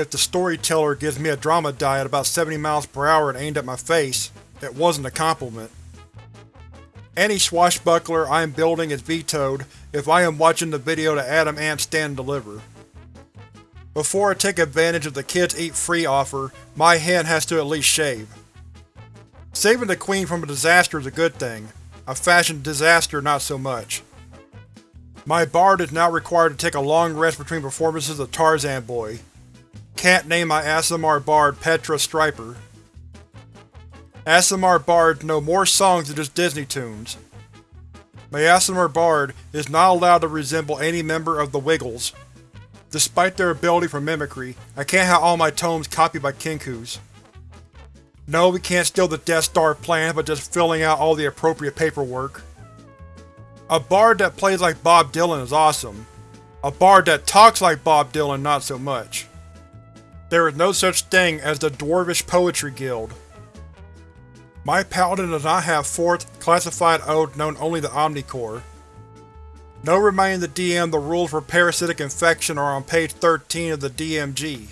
If the storyteller gives me a drama die at about 70 miles per hour and aimed at my face, it wasn't a compliment. Any swashbuckler I am building is vetoed if I am watching the video that Adam Ant stand and deliver. Before I take advantage of the kids eat free offer, my hen has to at least shave. Saving the queen from a disaster is a good thing, a fashion disaster not so much. My bard is now required to take a long rest between performances of Tarzan Boy. Can't name my Aasimar bard Petra Striper. Aasimar bards know more songs than just Disney tunes. My Aasimar bard is not allowed to resemble any member of the Wiggles. Despite their ability for mimicry, I can't have all my tomes copied by Kinko's. No, we can't steal the Death Star plan by just filling out all the appropriate paperwork. A bard that plays like Bob Dylan is awesome. A bard that talks like Bob Dylan not so much. There is no such thing as the Dwarvish Poetry Guild. My paladin does not have fourth, classified oath known only to Omnicore. No reminding the DM the rules for parasitic infection are on page 13 of the DMG.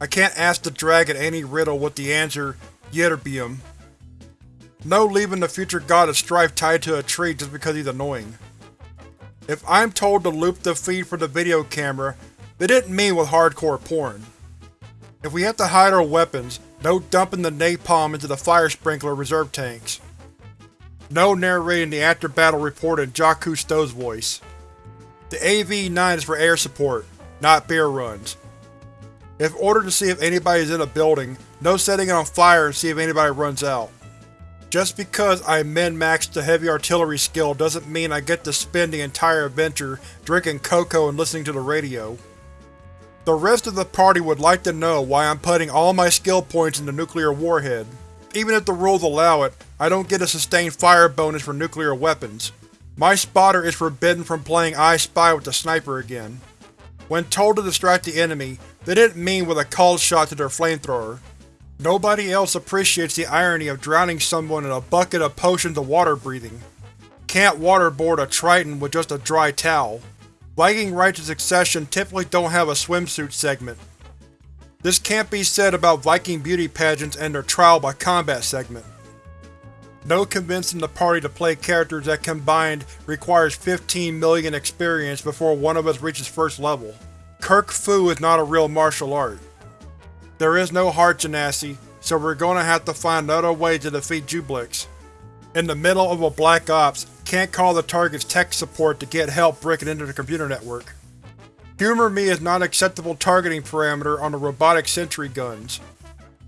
I can't ask the dragon any riddle with the answer Ytterbium. No leaving the future god of strife tied to a tree just because he's annoying. If I'm told to loop the feed for the video camera, they didn't mean with hardcore porn. If we have to hide our weapons, no dumping the napalm into the fire sprinkler reserve tanks. No narrating the after-battle report in Jacques Cousteau's voice. The AV-9 is for air support, not beer runs. If ordered to see if anybody is in a building, no setting it on fire and see if anybody runs out. Just because I min-maxed the heavy artillery skill doesn't mean I get to spend the entire adventure drinking cocoa and listening to the radio. The rest of the party would like to know why I'm putting all my skill points into nuclear warhead. Even if the rules allow it, I don't get a sustained fire bonus for nuclear weapons. My spotter is forbidden from playing I Spy with the sniper again. When told to distract the enemy, they didn't mean with a called shot to their flamethrower. Nobody else appreciates the irony of drowning someone in a bucket of potions of water breathing. Can't waterboard a Triton with just a dry towel. Viking rites of succession typically don't have a swimsuit segment. This can't be said about Viking beauty pageants and their trial by combat segment. No convincing the party to play characters that combined requires 15 million experience before one of us reaches first level. Kirk Fu is not a real martial art. There is no heart genasi, so we're gonna have to find another way to defeat Juiblex. In the middle of a Black Ops, can't call the target's tech support to get help breaking into the computer network. Humor me is not acceptable targeting parameter on the robotic sentry guns.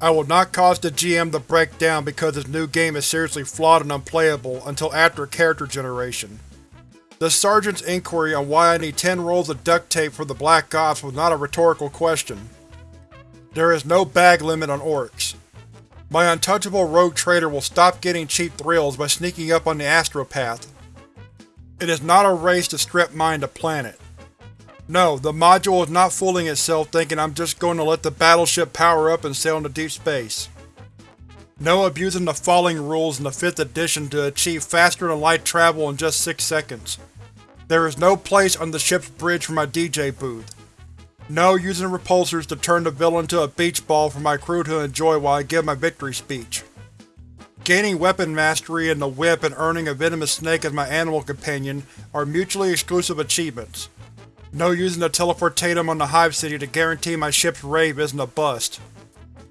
I will not cause the GM to break down because this new game is seriously flawed and unplayable until after character generation. The Sergeant's inquiry on why I need 10 rolls of duct tape for the Black Ops was not a rhetorical question. There is no bag limit on orcs. My untouchable rogue trader will stop getting cheap thrills by sneaking up on the astropath. It is not a race to strip mine the planet. No, the module is not fooling itself thinking I'm just going to let the battleship power up and sail into deep space. No abusing the falling rules in the 5th edition to achieve faster-than-light travel in just 6 seconds. There is no place on the ship's bridge for my DJ booth. No using repulsors to turn the villain to a beach ball for my crew to enjoy while I give my victory speech. Gaining weapon mastery in the whip and earning a venomous snake as my animal companion are mutually exclusive achievements. No using the teleportarium on the Hive City to guarantee my ship's rave isn't a bust.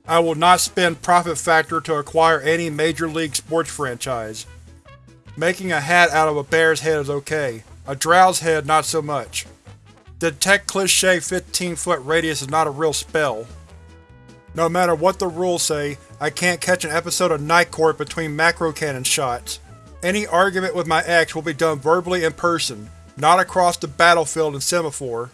I will not spend Profit Factor to acquire any Major League sports franchise. Making a hat out of a bear's head is okay, a drow's head not so much. Detect Cliché 15-foot radius is not a real spell. No matter what the rules say, I can't catch an episode of Night Court between macro cannon shots. Any argument with my ex will be done verbally in person, not across the battlefield in Semaphore.